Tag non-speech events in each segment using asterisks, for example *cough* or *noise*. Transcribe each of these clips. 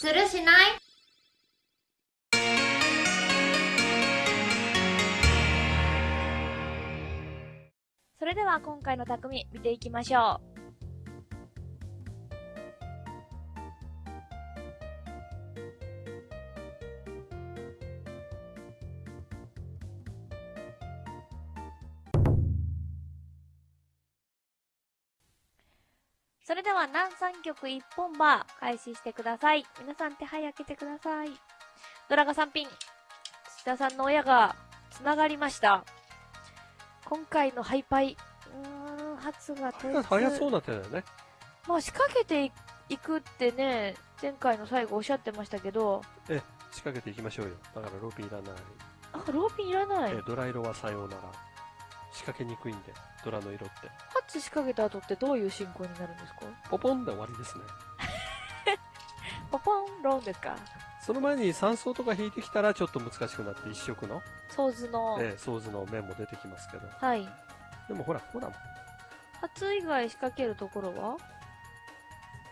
するしない？それでは今回の匠見ていきましょう。それでは南三曲一本馬開始してください。皆さん手配開けてください。ドラガ3品。土田さんの親が繋がりました。今回のハイパイ。うーん、初が早早そうな手だよね。まあ仕掛けていくってね、前回の最後おっしゃってましたけど、仕掛けていきましょうよ。だからローピンいらない。あ、ローピンいらない。えドラ色はさようなら。仕掛けにくいんで、ドラの色って。初仕掛けた後ってどういう進行になるんですかポポンで終わりですね。ポポンロンですかその前に3層とか引いてきたらちょっと難しくなって一色の、ソーズの。えー、ソーズの面も出てきますけど。はい。でもほら、ほら、初以外仕掛けるところは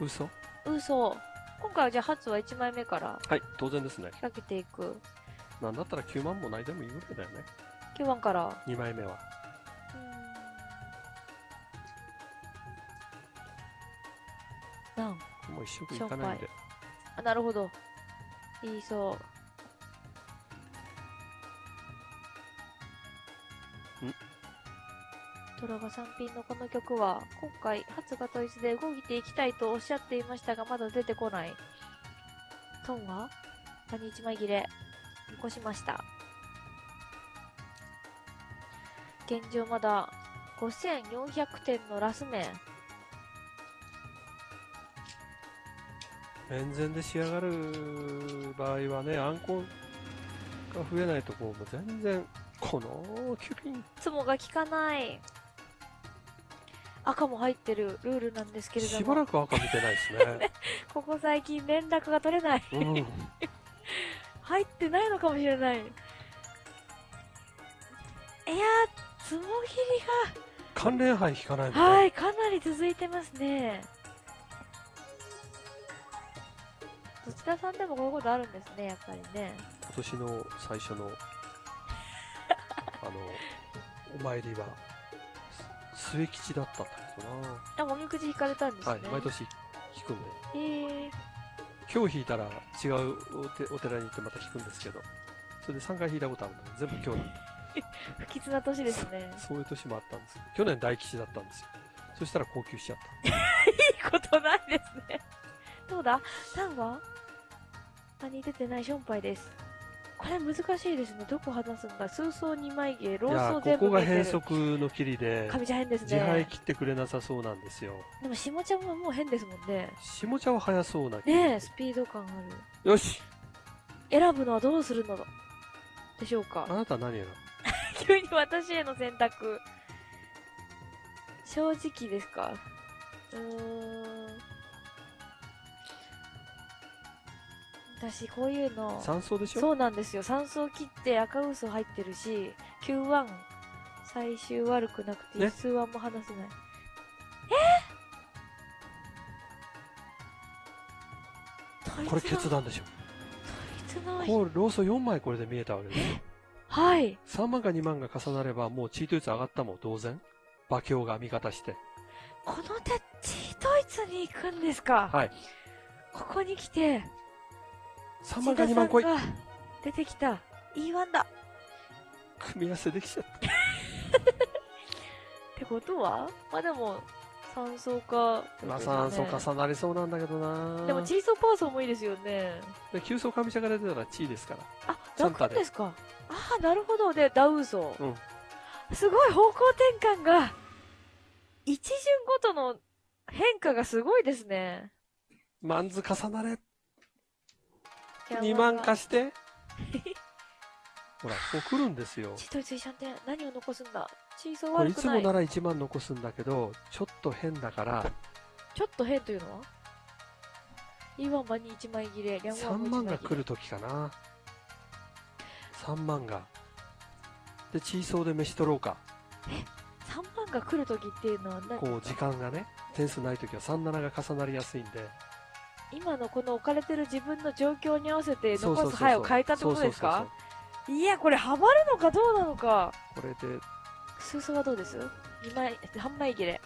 嘘嘘。今回はじゃあ初は1枚目からはい、当然ですね仕。掛けていく。なんだったら9万もないでもいいぐらいだよね。9番から。2枚目は。なんもう一色いかないんで。あ、なるほど。いいそう。ん？トラガ三品のこの曲は、今回、初が統一で動いていきたいとおっしゃっていましたが、まだ出てこない。トンは谷一枚切れ。残しました。現状まだ5400点のラス面。面前で仕上がる場合はね、アンコンが増えないとこう、もう全然、このキュピン、つもが効かない。赤も入ってるルールなんですけれども。しばらく赤見てないですね。*laughs* ここ最近連絡が取れない。うん。*laughs* 入ってないのかもしれない。いやー、つも切関連杯引かない。はい、かなり続いてますね。どちらさんでもこういうことあるんですね、やっぱりね。今年の最初の、あの、お参りは、す末吉だったんだけどあ、もみくじ引かれたんですな。ね。はい、毎年引くんで。えー、今日引いたら違うおてお寺に行ってまた引くんですけど、それで3回引いたことあるので、全部今日なんで。*laughs* 不吉な年ですね。そういう年もあったんですよ。去年大吉だったんですよ。そしたら高級しちゃっ *laughs* いいことないですね。どうだ ?3 は何出てないションパイです。これ難しいですね。どこ離すんだ数層2枚芸、ローソーー、ここが。変則の切りで、神ちゃん変です自敗ね。切ってくれなさそうなんですよ。でも下ちゃんももう変ですもんね。下茶は早そうなねえ、スピード感ある。よし選ぶのはどうするのでしょうかあなた何やろ *laughs* 急に私への選択。正直ですか？うーん。私、こういうの。三層でしょ？そうなんですよ。3層切って赤嘘入ってるし、Q1、最終悪くなくて、ね。数1も離せない。え？これ決断でしょ。こうローソ4枚これで見えたわけですよはい。3万か2万が重なればもうチート率上がったもん同然。馬強が味方して。この手、チートイツに行くんですか？はい。ここに来て、3万か2万来い出てきた。E1 だ。組み合わせできちゃった *laughs* ってことは？まあでも、三層か。まあ3層重なりそうなんだけどなでも、チーソーパーソーもいいですよね。で9層上茶が出てたらチーですからあ、サンタで楽ですか？ああ、なるほど。で、ダウソー。うんすごい方向転換が、一巡ごとの変化がすごいですね。マンズ重なれ2万貸して。ほらこう来るんですよ。チートイツ一緒って何を残すんだ。チーい。つもなら1万残すんだけどちょっと変だから。ちょっと変というのは ?E1 番に1枚切れ、リャンワ3ンも1万。が来る時かな。3万が。でチーソーで飯取ろうか。3番が来るときっていうのは何こう時間がね点数ない時は37が重なりやすいんで今のこの置かれてる自分の状況に合わせて残す牌を変えたってことですか？いや、これハマるのかどうなのか。これで数数はどうです？二枚、半枚切れ。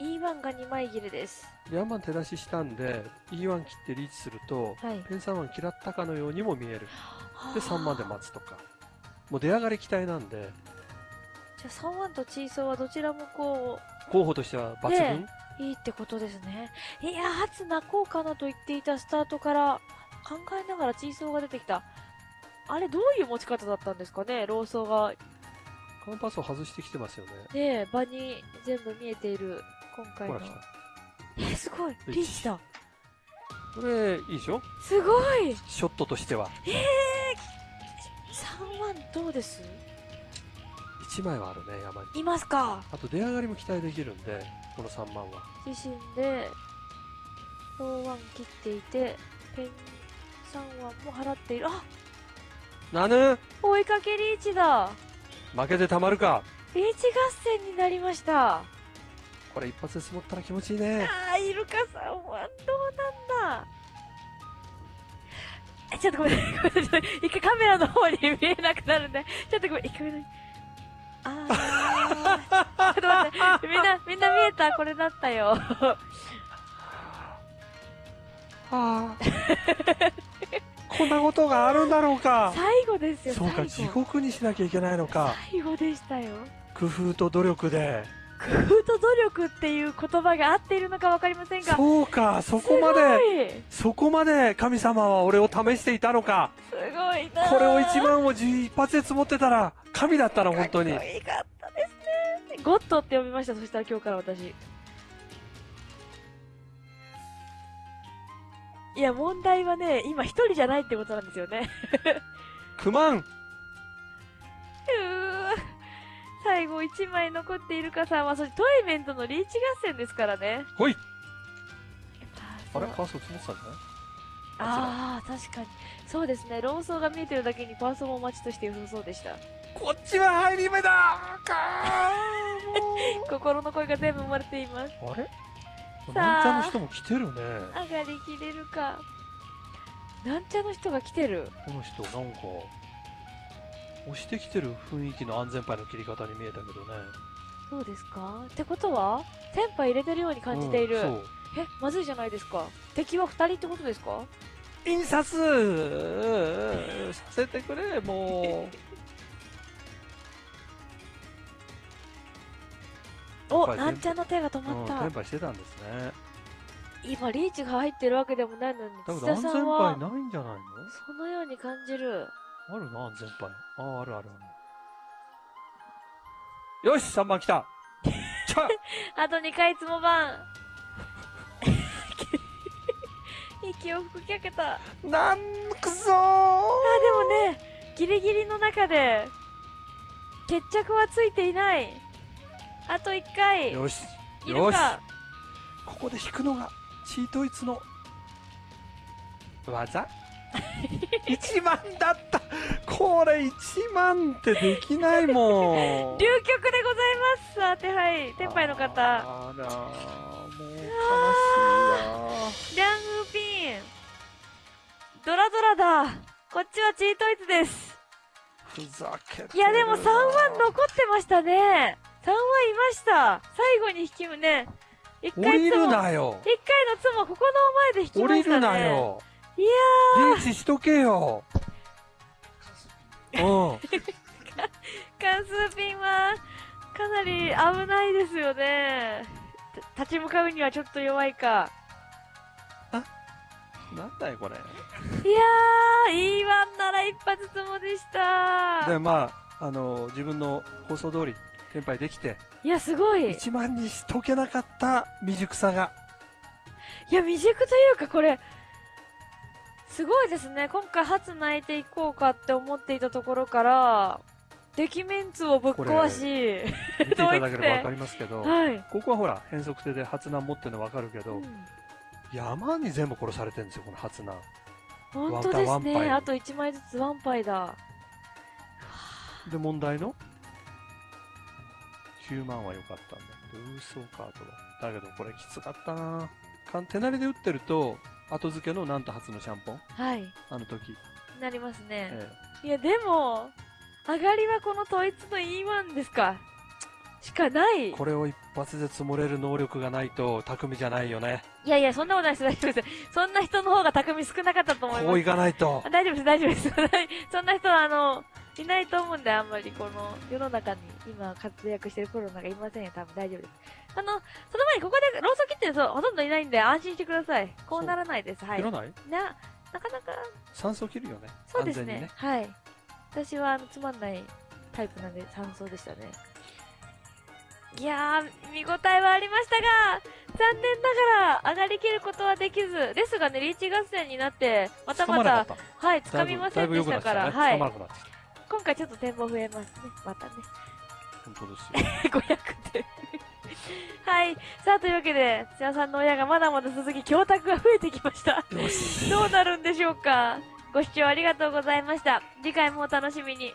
E1 が2枚切れです。ヤンマン手出ししたんで E1 切ってリーチするとはい。ペン3万嫌ったかのようにも見えるで3万でま待つとかもう出上がり期待なんでじゃあ3万とチーソーはどちらもこ候補としては抜群、ねう、いいってことですね。いや、初泣こうかなと言っていたスタートから考えながらチーソーが出てきた。あれ、どういう持ち方だったんですかね？ローソーが。カンパスを外してきてますよね。ねえ、場に全部見えている、今回の。え、すごい。リーチだ。これいいでしょ？すごい。ショットとしては。ええー、3万どうです？1枚はあるね山に。いますか。あと出上がりも期待できるんでこの3万は。自身で、ローワン切っていて、ペン3万も払っている。あなぬ？追いかけリーチだ。負けてたまるか。リーチ合戦になりました。これ一発で積もったら気持ちいいね。あー、イルカさんはどうなんだ。え、ちょっとごめん、ごめんなさい。一回カメラの方に見えなくなるんで、ちょっとごめん、一回ごめんなさい。あー。ちょっと待って、みんな、みんな見えた？これだったよ。はあ。こんなことがあるんだろうか。最後ですよ、そうか地。獄にしなきゃいけないのか。最後でしたよ。工夫と努力で。工夫と努力っていう言葉が合っているのかわかりませんが、そうかそこまででそこまで神様は俺を試していたのか。すごいなこれを1万を10一発で積もってたら神だったな本当にかっこいいかったですね。ゴッドって呼びました、そしたら今日から私。いや、問題はね、今一人じゃないってことなんですよね。9万うー最後1枚残っているかさんは、そしてトイメントのリーチ合戦ですからね。ほいあれ？パーソ積もってたんじゃない？ああ、確かに。そうですね。ローソーが見えてるだけにパーソンも待ちとして良さそうでした。こっちは入り目だか *laughs* 心の声が全部生まれています。あれ？なんちゃの人も来てるね上がりきれるか。なんちゃの人が来てる。この人なんか押してきてる雰囲気の安全牌の切り方に見えたけどねそうですか？ってことは、テンパ入れてるように感じている。うんえ、まずいじゃないですか。敵は二人ってことですか？印刷させてくれもお、はいなんちゃんの手が止う、うん、まった。転売してたんですね今、リーチが入ってるわけでもないのに、土田さんは牌、ないんじゃないの？そのように感じる。あるな安全牌あああるあるあるよし3番来た *laughs* あと2回つもばん。*laughs* 息を吹きかけた。あ、なんくそーでもね、ギリギリの中で、決着はついていない。あと1回。よしいるか？ここで引くのがチートイツの技 *laughs* 1万だったこれ1万ってできないもん *laughs* 流局でございます。さて、はい。天杯の方。あらもう悲しいリャングーピン。ドラドラだ。こっちはチートイツです。なふざけいや、でも3万残ってましたね。3万いました。最後に引きもね。一降りるなよ一回のつもここの前で引き降ましたね。りるな。よいやリーチしとけよ *laughs* うんー、関数ピンは、かなり危ないですよね。た立ち向かうにはちょっと弱いか。なんだよこれいやー、いいワンなら一発つもでした。でまああの自分の放送通りテンパイできていや、すごい。い1万にしとけなかった未熟さがや、未熟というかこれ、すごいですね。今回初泣いていこうかって思っていたところから、敵メンツをぶっ壊し、見ていただければ *laughs* 分かりますけどはい。ここはほら変則手で初難持ってるの分かるけど、うん山に全部殺されてるんですよこの初難本当ですね。あと1枚ずつワンパイだ。で問題の9万は良かったんだけど嘘カードはだけどこれきつかったなかん手慣れで打ってると、後付けのなんと初のシャンポン、はい。あの時。なりますね。えいや、でも、上がりはこの統一の E1 ですか。しかないえ。これを一発で積もれる能力がないと、匠じゃないよね。いやいや、そんなことないです、大丈夫です。そんな人の方が匠少なかったと思いますこうい。かないとあ。大丈夫です、大丈夫です。*laughs* そんな人は、あの、いないと思うんで、あんまりこの世の中に今活躍してるコロナがいませんよ、多分大丈夫です。あの、その前にここでローソン切ってる人ほとんどいないんで安心してください。こうならないです、はいないな、なかなか、酸素切るよね。そうですね。ね。はい。私は、あの、つまんないタイプなんで、酸素でしたね。いやー、見応えはありましたが、残念ながら上がりきることはできず、ですがね、リーチ合戦になって、またまた。はい、掴みませんでしたから、はい今回ちょっと展望増えますね。またね。本当ですよ。*laughs* 500点。*laughs* はい。さあ、というわけで、土屋さんの親がまだまだ続き、教託が増えてきました。どうなるんでしょうかご視聴ありがとうございました。次回もお楽しみに。